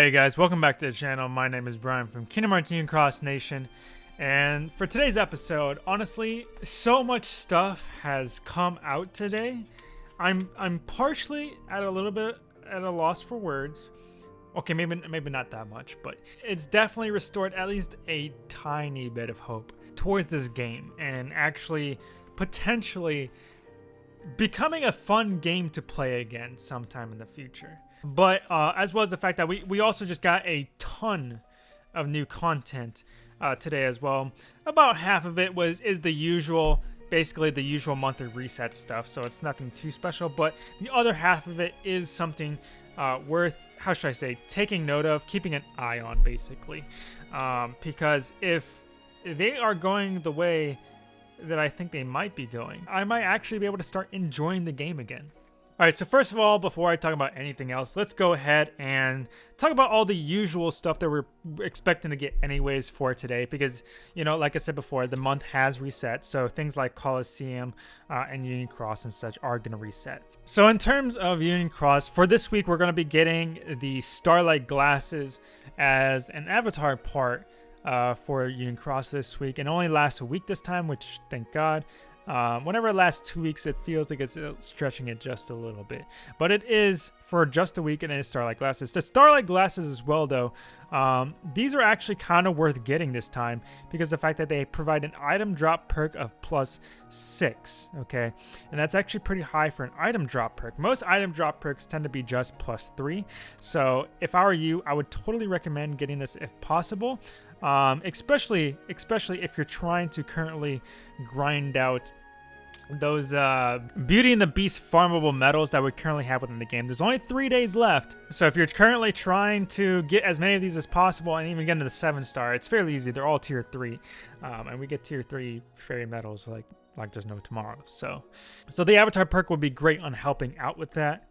Hey guys, welcome back to the channel. My name is Brian from Kingdom Hearts Cross Nation. And for today's episode, honestly, so much stuff has come out today. I'm I'm partially at a little bit at a loss for words. Okay, maybe maybe not that much, but it's definitely restored at least a tiny bit of hope towards this game and actually potentially becoming a fun game to play again sometime in the future. But uh, as well as the fact that we, we also just got a ton of new content uh, today as well. About half of it was is the usual, basically the usual monthly reset stuff, so it's nothing too special. But the other half of it is something uh, worth, how should I say, taking note of, keeping an eye on, basically. Um, because if they are going the way that I think they might be going, I might actually be able to start enjoying the game again. All right, so first of all, before I talk about anything else, let's go ahead and talk about all the usual stuff that we're expecting to get anyways for today because, you know, like I said before, the month has reset, so things like Colosseum uh, and Union Cross and such are going to reset. So in terms of Union Cross, for this week, we're going to be getting the Starlight Glasses as an avatar part uh, for Union Cross this week, and only lasts a week this time, which thank God. Um, whenever it lasts two weeks, it feels like it's stretching it just a little bit. But it is for just a week and it is Starlight Glasses. The Starlight Glasses as well, though, um, these are actually kind of worth getting this time because the fact that they provide an item drop perk of plus six, okay? And that's actually pretty high for an item drop perk. Most item drop perks tend to be just plus three. So if I were you, I would totally recommend getting this if possible. Um, especially, especially if you're trying to currently grind out those uh, Beauty and the Beast farmable medals that we currently have within the game. There's only three days left, so if you're currently trying to get as many of these as possible and even get into the seven star, it's fairly easy. They're all tier three, um, and we get tier three fairy medals like like there's no tomorrow. So, so the avatar perk would be great on helping out with that.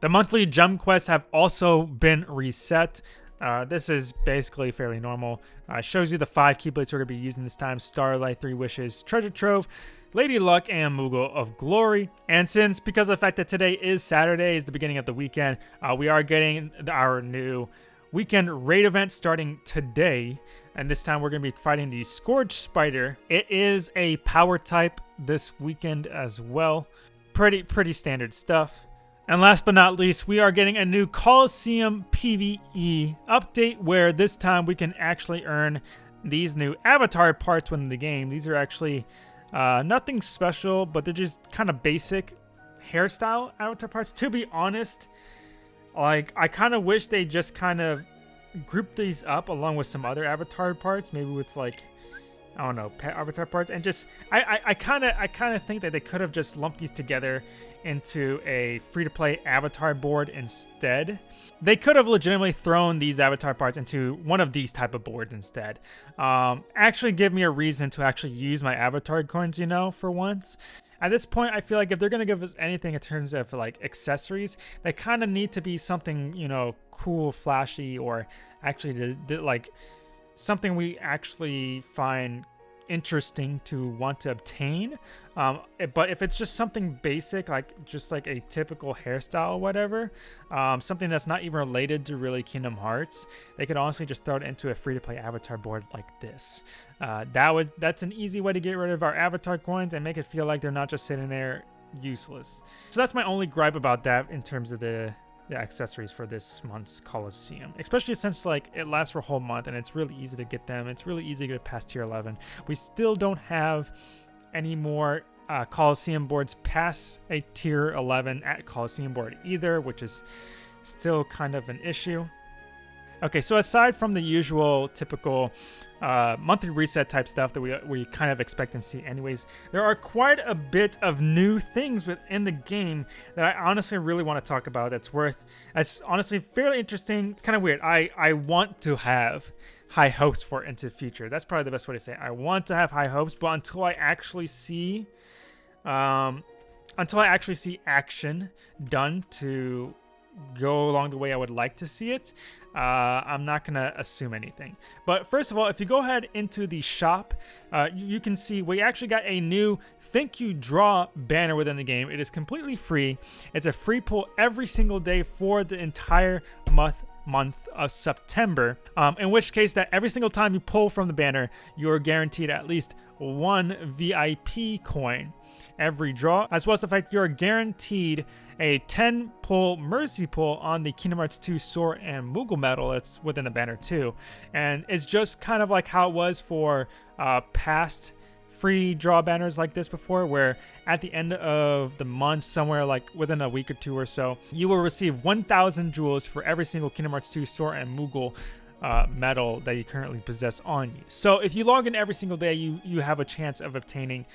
The monthly gem quests have also been reset. Uh, this is basically fairly normal. Uh, shows you the five Keyblades we're going to be using this time. Starlight, Three Wishes, Treasure Trove, Lady Luck, and Moogle of Glory. And since, because of the fact that today is Saturday, is the beginning of the weekend, uh, we are getting our new weekend raid event starting today. And this time we're going to be fighting the Scourge Spider. It is a power type this weekend as well. Pretty, pretty standard stuff. And last but not least, we are getting a new Colosseum PvE update where this time we can actually earn these new avatar parts within the game. These are actually uh, nothing special, but they're just kind of basic hairstyle avatar parts. To be honest, like I kind of wish they just kind of grouped these up along with some other avatar parts, maybe with like I don't know, pet avatar parts, and just I kind of I kind of think that they could have just lumped these together into a free-to-play avatar board instead. They could have legitimately thrown these avatar parts into one of these type of boards instead. Um, actually, give me a reason to actually use my avatar coins, you know, for once. At this point, I feel like if they're gonna give us anything in terms of like accessories, they kind of need to be something you know cool, flashy, or actually to, to like something we actually find interesting to want to obtain. Um, eh, but if it's just something basic, like just like a typical hairstyle or whatever, um, something that's not even related to really Kingdom Hearts, they could honestly just throw it into a free-to-play avatar board like this. Uh, that would that's an easy way to get rid of our avatar coins and make it feel like they're not just sitting there useless. So that's my only gripe about that in terms of the the accessories for this month's Colosseum, especially since like it lasts for a whole month and it's really easy to get them. It's really easy to get past tier 11. We still don't have any more uh, Colosseum boards past a tier 11 at Colosseum board either, which is still kind of an issue. Okay, so aside from the usual typical uh, monthly reset type stuff that we, we kind of expect and see anyways, there are quite a bit of new things within the game that I honestly really want to talk about that's worth, that's honestly fairly interesting. It's kind of weird. I, I want to have high hopes for into the future. That's probably the best way to say it. I want to have high hopes, but until I actually see, um, until I actually see action done to go along the way I would like to see it, uh, I'm not going to assume anything. But first of all, if you go ahead into the shop, uh, you, you, can see we actually got a new Thank You Draw banner within the game. It is completely free. It's a free pull every single day for the entire month month of September, um, in which case that every single time you pull from the banner, you're guaranteed at least one VIP coin every draw, as well as the fact you're guaranteed a 10 pull Mercy pull on the Kingdom Hearts 2 Sword and Moogle medal that's within the banner too. And it's just kind of like how it was for uh, past free draw banners like this before where at the end of the month somewhere like within a week or two or so you will receive 1000 jewels for every single Kingdom Hearts 2 Sword and Moogle uh, medal that you currently possess on you. So if you log in every single day, you you have a chance of obtaining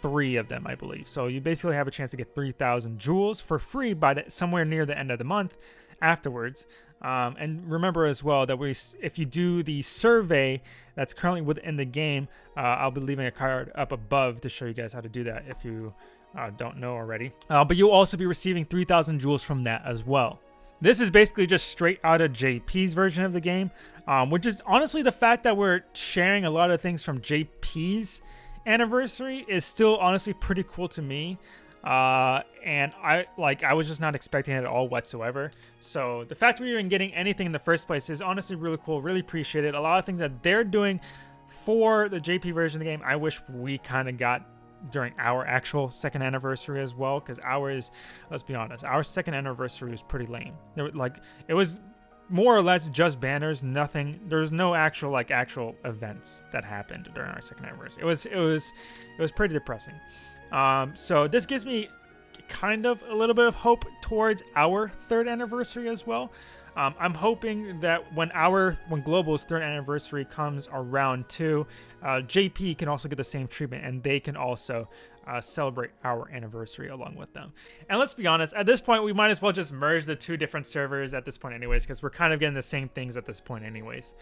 three of them, I believe. So you basically have a chance to get 3,000 jewels for free by the, somewhere near the end of the month afterwards. Um, and remember as well that we, if you do the survey that's currently within the game, uh, I'll be leaving a card up above to show you guys how to do that if you uh, don't know already. Uh, but you'll also be receiving 3,000 jewels from that as well. This is basically just straight out of JP's version of the game, um, which is honestly the fact that we're sharing a lot of things from JP's anniversary is still honestly pretty cool to me. Uh, and I like I was just not expecting it at all whatsoever. So the fact we even getting anything in the first place is honestly really cool. Really appreciate it. A lot of things that they're doing for the JP version of the game, I wish we kind of got during our actual second anniversary as well because ours let's be honest our second anniversary was pretty lame there, like it was more or less just banners nothing there's no actual like actual events that happened during our second anniversary it was it was it was pretty depressing. Um so this gives me kind of a little bit of hope towards our third anniversary as well um, I'm hoping that when our when Global's third anniversary comes around too, uh, JP can also get the same treatment, and they can also uh, celebrate our anniversary along with them. And let's be honest, at this point, we might as well just merge the two different servers at this point, anyways, because we're kind of getting the same things at this point, anyways.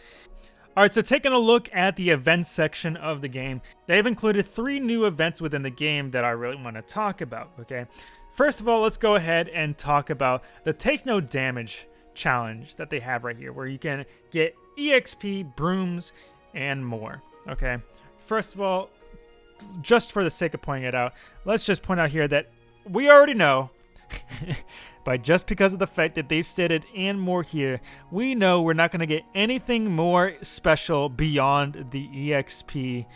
Alright, so taking a look at the events section of the game, they've included three new events within the game that I really want to talk about, okay? First of all, let's go ahead and talk about the Take No Damage challenge that they have right here, where you can get EXP, brooms, and more. Okay, first of all, just for the sake of pointing it out, let's just point out here that we already know, but just because of the fact that they've stated and more here, we know we're not going to get anything more special beyond the EXP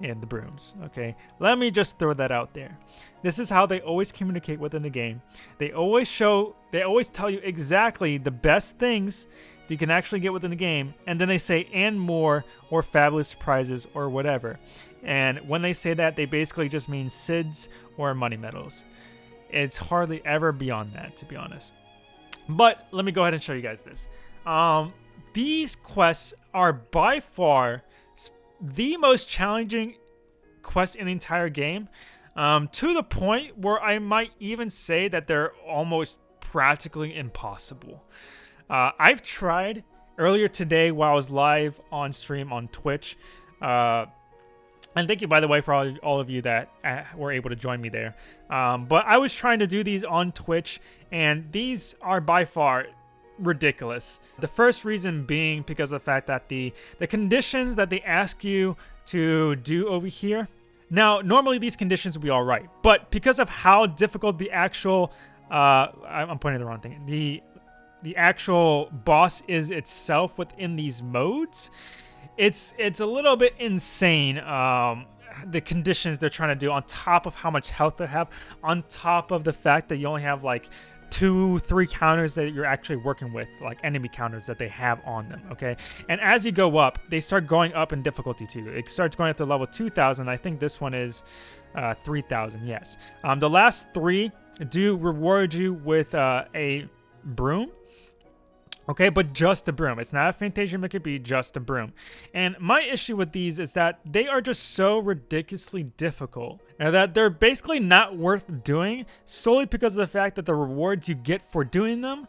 and the brooms. Okay, let me just throw that out there. This is how they always communicate within the game. They always show, they always tell you exactly the best things you can actually get within the game, and then they say and more or fabulous surprises or whatever. And when they say that, they basically just mean SIDS or money medals. It's hardly ever beyond that, to be honest. But let me go ahead and show you guys this. Um, these quests are by far the most challenging quest in the entire game. Um, to the point where I might even say that they're almost practically impossible. Uh, I've tried earlier today while I was live on stream on Twitch. Uh, and thank you, by the way, for all, all of you that uh, were able to join me there. Um, but I was trying to do these on Twitch, and these are by far ridiculous. The first reason being because of the fact that the, the conditions that they ask you to do over here, now normally these conditions would be all right, but because of how difficult the actual, uh, I'm pointing the wrong thing, the, the actual boss is itself within these modes, it's, it's a little bit insane. Um, the conditions they're trying to do on top of how much health they have on top of the fact that you only have like two, three counters that you're actually working with, like enemy counters that they have on them, okay? And as you go up, they start going up in difficulty too. It starts going up to level 2,000. I think this one is uh, 3,000, yes. Um, the last three do reward you with uh, a broom Okay, but just a broom. It's not a Fantasia Mickey B, just a broom. And my issue with these is that they are just so ridiculously difficult. And that they're basically not worth doing solely because of the fact that the rewards you get for doing them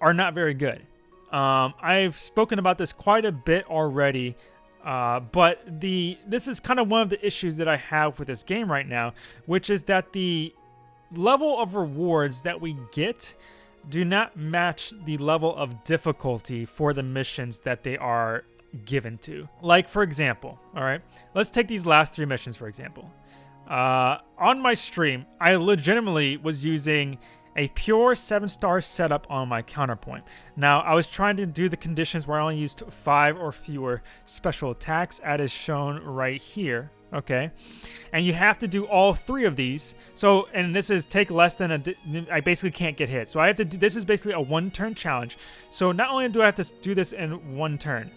are not very good. Um, I've spoken about this quite a bit already, uh, but the this is kind of one of the issues that I have with this game right now, which is that the level of rewards that we get do not match the level of difficulty for the missions that they are given to. Like, for example, all right, let's take these last three missions, for example. Uh, on my stream, I legitimately was using a pure 7-star setup on my counterpoint. Now, I was trying to do the conditions where I only used 5 or fewer special attacks, as shown right here, okay? And you have to do all three of these. So, and this is take less than a, I basically can't get hit. So I have to do, this is basically a one-turn challenge. So not only do I have to do this in one turn,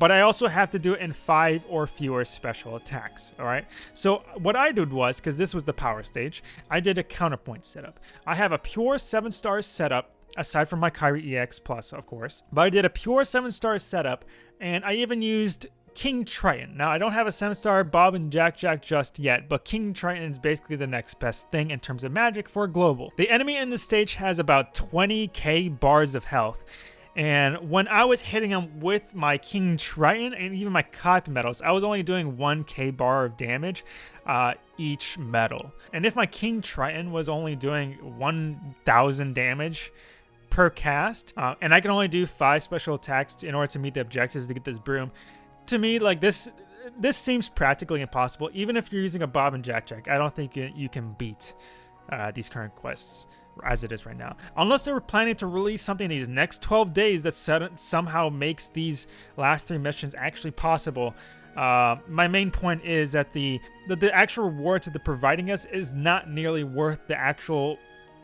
but I also have to do it in five or fewer special attacks, all right? So what I did was, because this was the power stage, I did a counterpoint setup. I have a pure seven star setup aside from my Kairi EX Plus, of course. But I did a pure 7-star setup, and I even used King Triton. Now, I don't have a 7-star Bob and Jack Jack just yet, but King Triton is basically the next best thing in terms of magic for global. The enemy in the stage has about 20k bars of health, and when I was hitting him with my King Triton and even my copy medals, I was only doing 1k bar of damage uh, each medal. And if my King Triton was only doing 1000 damage per cast, uh, and I can only do 5 special attacks in order to meet the objectives to get this broom, to me, like this this seems practically impossible. Even if you're using a Bob and Jack Jack, I don't think you, you can beat uh, these current quests as it is right now. Unless they were planning to release something these next 12 days that somehow makes these last three missions actually possible. Uh, my main point is that the, that the actual rewards that they're providing us is not nearly worth the actual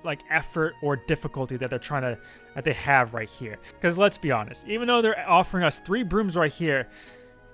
like effort or difficulty that they're trying to that they have right here. Because let's be honest, even though they're offering us three brooms right here,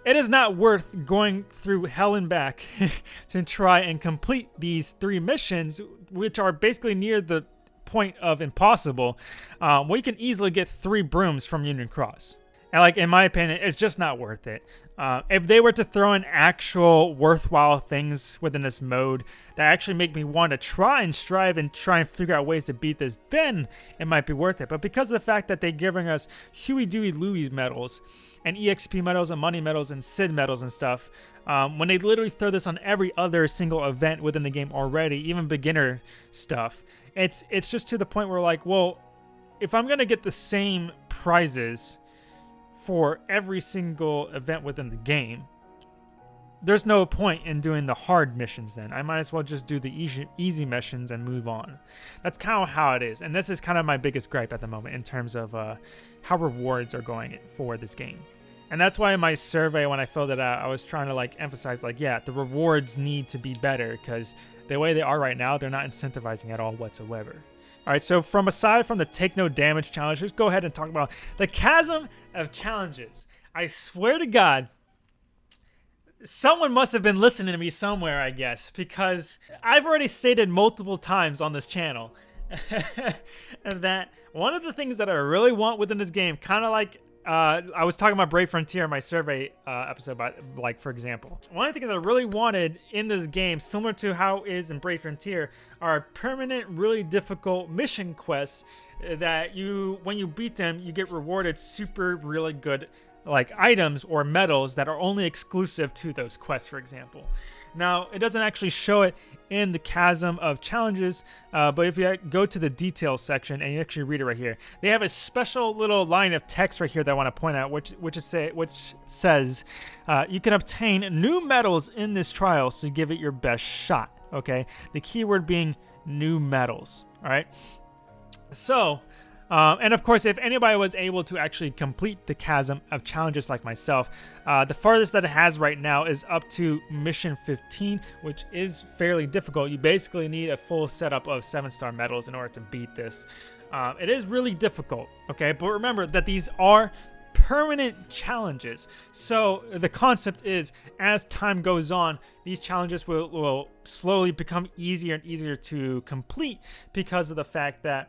it is not worth going through hell and back to try and complete these three missions, which are basically near the point of impossible, um, we can easily get three brooms from Union Cross. And like in my opinion, it's just not worth it. Uh, if they were to throw in actual worthwhile things within this mode that actually make me want to try and strive and try and figure out ways to beat this, then it might be worth it. But because of the fact that they're giving us Huey, Dewey, Louie medals and EXP medals and money medals and Sid medals and stuff, um, when they literally throw this on every other single event within the game already, even beginner stuff, it's it's just to the point where like, well, if I'm gonna get the same prizes for every single event within the game, there's no point in doing the hard missions then. I might as well just do the easy, easy missions and move on. That's kind of how it is. And this is kind of my biggest gripe at the moment in terms of uh, how rewards are going for this game. And that's why in my survey, when I filled it out, I was trying to like emphasize like, yeah, the rewards need to be better because the way they are right now, they're not incentivizing at all whatsoever. All right, so from aside from the take no damage challenge, let's go ahead and talk about the chasm of challenges. I swear to God, someone must have been listening to me somewhere, I guess, because I've already stated multiple times on this channel that one of the things that I really want within this game, kind of like uh, I was talking about Brave Frontier in my survey uh, episode, but like for example, one of the things I really wanted in this game, similar to how is in Brave Frontier, are permanent, really difficult mission quests that you, when you beat them, you get rewarded super really good like items or medals that are only exclusive to those quests, for example. Now, it doesn't actually show it in the chasm of challenges, uh, but if you go to the details section and you actually read it right here, they have a special little line of text right here that I want to point out, which which is say which says uh, you can obtain new medals in this trial, so give it your best shot. Okay, the keyword being new medals. All right, so um, and of course, if anybody was able to actually complete the chasm of challenges like myself, uh, the farthest that it has right now is up to mission 15, which is fairly difficult. You basically need a full setup of 7-star medals in order to beat this. Uh, it is really difficult, okay? But remember that these are permanent challenges. So the concept is as time goes on, these challenges will, will slowly become easier and easier to complete because of the fact that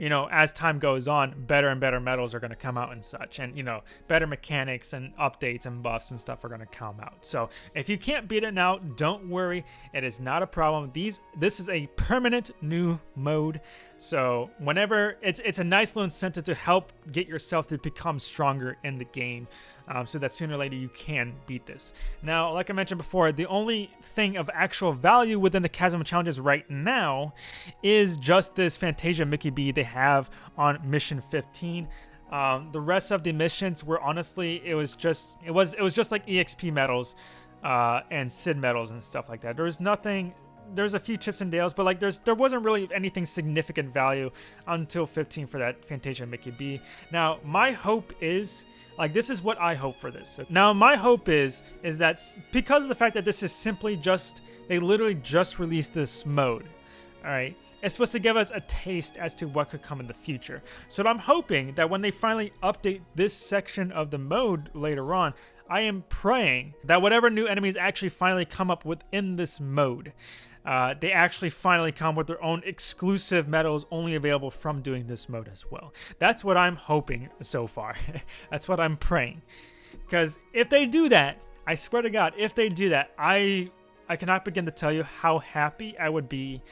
you know, as time goes on, better and better medals are going to come out and such. And, you know, better mechanics and updates and buffs and stuff are going to come out. So if you can't beat it now, don't worry. It is not a problem. These This is a permanent new mode. So whenever, it's, it's a nice little incentive to help get yourself to become stronger in the game um, so that sooner or later you can beat this. Now, like I mentioned before, the only thing of actual value within the Chasm Challenges right now is just this Fantasia Mickey B they have on Mission 15. Um, the rest of the missions were honestly, it was just, it was, it was just like EXP medals uh, and Sid medals and stuff like that. There was nothing there's a few chips and dales, but like there's there wasn't really anything significant value until 15 for that Fantasia Mickey B. Now my hope is like this is what I hope for this. Now my hope is is that because of the fact that this is simply just they literally just released this mode. All right. It's supposed to give us a taste as to what could come in the future. So I'm hoping that when they finally update this section of the mode later on, I am praying that whatever new enemies actually finally come up within this mode, uh, they actually finally come with their own exclusive medals only available from doing this mode as well. That's what I'm hoping so far. That's what I'm praying. Because if they do that, I swear to God, if they do that, I I cannot begin to tell you how happy I would be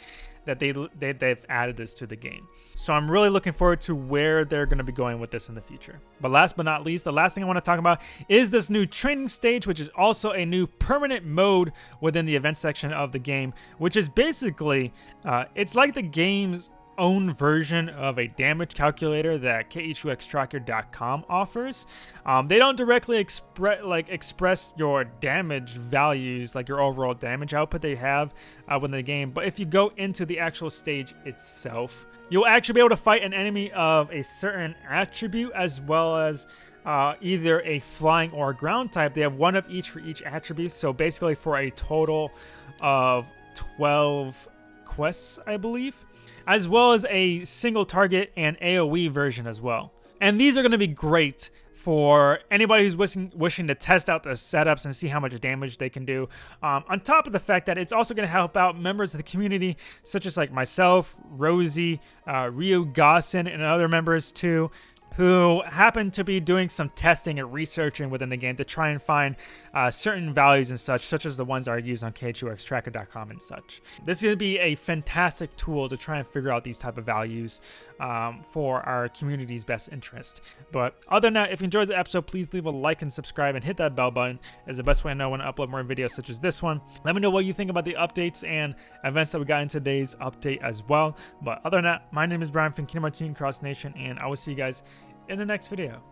that they, they they've added this to the game. So I'm really looking forward to where they're going to be going with this in the future. But last but not least, the last thing I want to talk about is this new training stage, which is also a new permanent mode within the event section of the game, which is basically, uh, it's like the game's own version of a damage calculator that KHUXTracker.com offers. Um, they don't directly express like express your damage values, like your overall damage output they have uh, within the game. But if you go into the actual stage itself, you'll actually be able to fight an enemy of a certain attribute as well as uh, either a flying or a ground type. They have one of each for each attribute. So basically, for a total of 12 quests, I believe as well as a single target and AoE version as well. And these are going to be great for anybody who's wishing, wishing to test out the setups and see how much damage they can do. Um, on top of the fact that it's also going to help out members of the community, such as like myself, Rosie, uh, Rio Gossin, and other members too, who happen to be doing some testing and researching within the game to try and find uh, certain values and such, such as the ones that are used on KHUXTracker.com and such. This is going to be a fantastic tool to try and figure out these type of values um, for our community's best interest. But other than that, if you enjoyed the episode, please leave a like and subscribe and hit that bell button is the best way I know when I upload more videos such as this one. Let me know what you think about the updates and events that we got in today's update as well. But other than that, my name is Brian from Kingdom Hearts Cross Nation, and I will see you guys in the next video.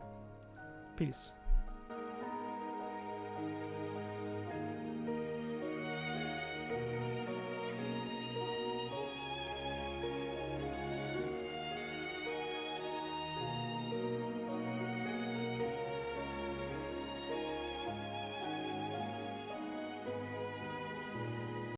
Peace.